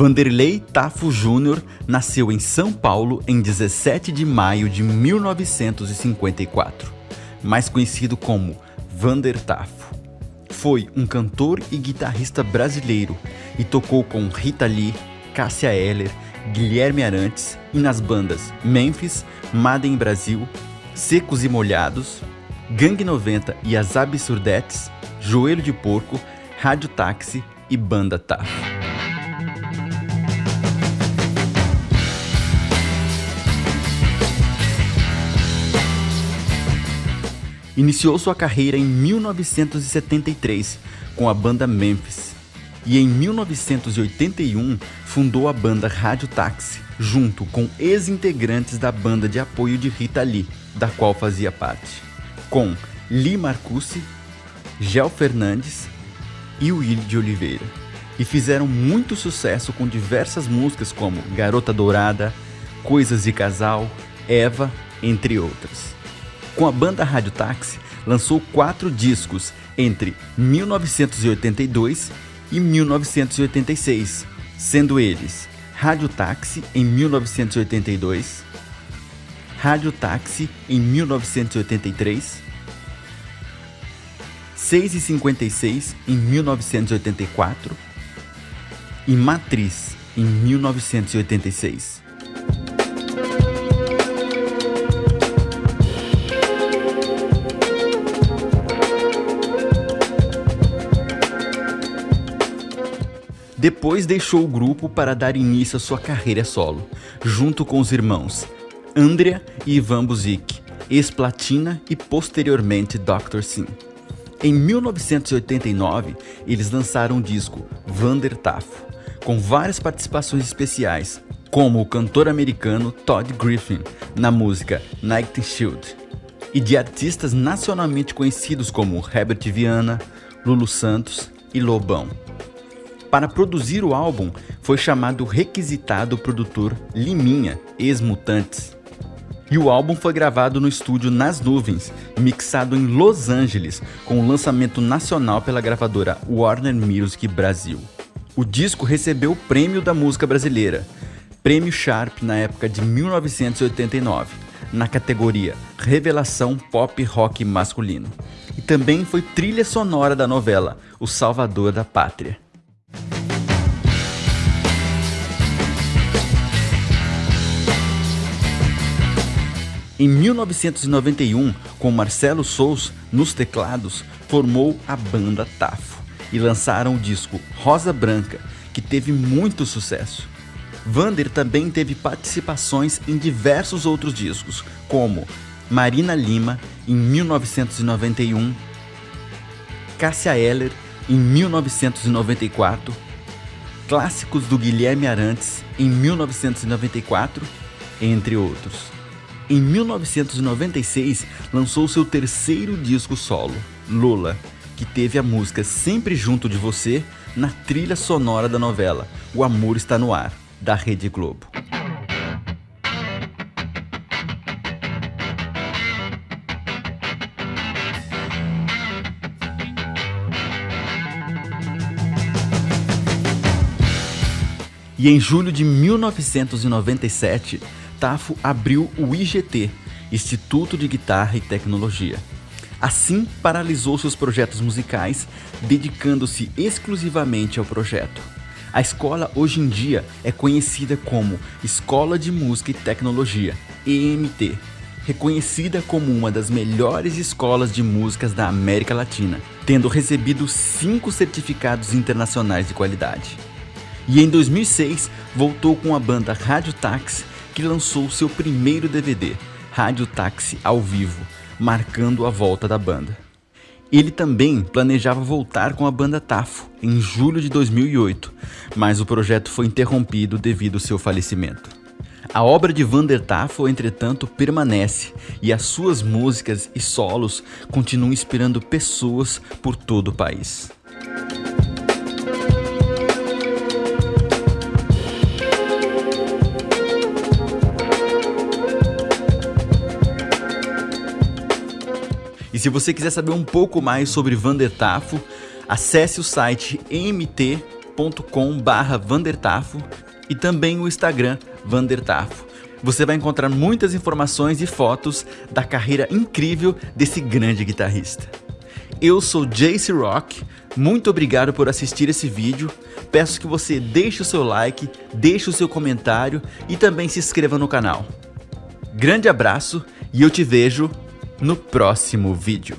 Vanderlei Tafo Júnior nasceu em São Paulo em 17 de maio de 1954, mais conhecido como Vander Tafo. Foi um cantor e guitarrista brasileiro e tocou com Rita Lee, Cássia Eller, Guilherme Arantes e nas bandas Memphis, Madden Brasil, Secos e Molhados, Gangue 90 e as Absurdetes, Joelho de Porco, Rádio Táxi e Banda Tafo. Iniciou sua carreira em 1973 com a banda Memphis e em 1981 fundou a banda Rádio Táxi, junto com ex-integrantes da banda de apoio de Rita Lee, da qual fazia parte, com Lee Marcucci, Gel Fernandes e Will de Oliveira. E fizeram muito sucesso com diversas músicas como Garota Dourada, Coisas de Casal, Eva, entre outras. Com a banda Rádio Táxi, lançou quatro discos entre 1982 e 1986, sendo eles Rádio Táxi em 1982, Rádio Táxi em 1983, 6 e 56 em 1984 e Matriz em 1986. Depois deixou o grupo para dar início à sua carreira solo, junto com os irmãos Andrea e Ivan Buzik, ex-Platina e posteriormente Dr. Sim. Em 1989, eles lançaram o disco Vander Tafo, com várias participações especiais, como o cantor americano Todd Griffin na música Night Shield, e de artistas nacionalmente conhecidos como Herbert Viana, Lulu Santos e Lobão. Para produzir o álbum, foi chamado o requisitado produtor Liminha, ex-Mutantes. E o álbum foi gravado no estúdio Nas Nuvens, mixado em Los Angeles, com o lançamento nacional pela gravadora Warner Music Brasil. O disco recebeu o Prêmio da Música Brasileira, Prêmio Sharp na época de 1989, na categoria Revelação Pop Rock Masculino. E também foi trilha sonora da novela O Salvador da Pátria. Em 1991, com Marcelo Sous nos teclados, formou a banda Tafo e lançaram o disco Rosa Branca, que teve muito sucesso. Vander também teve participações em diversos outros discos, como Marina Lima, em 1991, Cássia Eller, em 1994, clássicos do Guilherme Arantes, em 1994, entre outros. Em 1996, lançou seu terceiro disco solo, Lola, que teve a música Sempre Junto de Você na trilha sonora da novela O Amor Está No Ar, da Rede Globo. E em julho de 1997, Abriu o IGT, Instituto de Guitarra e Tecnologia. Assim, paralisou seus projetos musicais, dedicando-se exclusivamente ao projeto. A escola hoje em dia é conhecida como Escola de Música e Tecnologia, EMT, reconhecida como uma das melhores escolas de músicas da América Latina, tendo recebido cinco certificados internacionais de qualidade. E em 2006 voltou com a banda Rádio Taxi que lançou seu primeiro DVD, Rádio Táxi ao vivo, marcando a volta da banda. Ele também planejava voltar com a banda Tafo em julho de 2008, mas o projeto foi interrompido devido ao seu falecimento. A obra de Vander Tafo, entretanto, permanece e as suas músicas e solos continuam inspirando pessoas por todo o país. Se você quiser saber um pouco mais sobre Vander Tafo, acesse o site mt.com.br facebook.com/vandertafo e também o Instagram Vandertafo. Você vai encontrar muitas informações e fotos da carreira incrível desse grande guitarrista. Eu sou Jace Rock, muito obrigado por assistir esse vídeo. Peço que você deixe o seu like, deixe o seu comentário e também se inscreva no canal. Grande abraço e eu te vejo no próximo vídeo.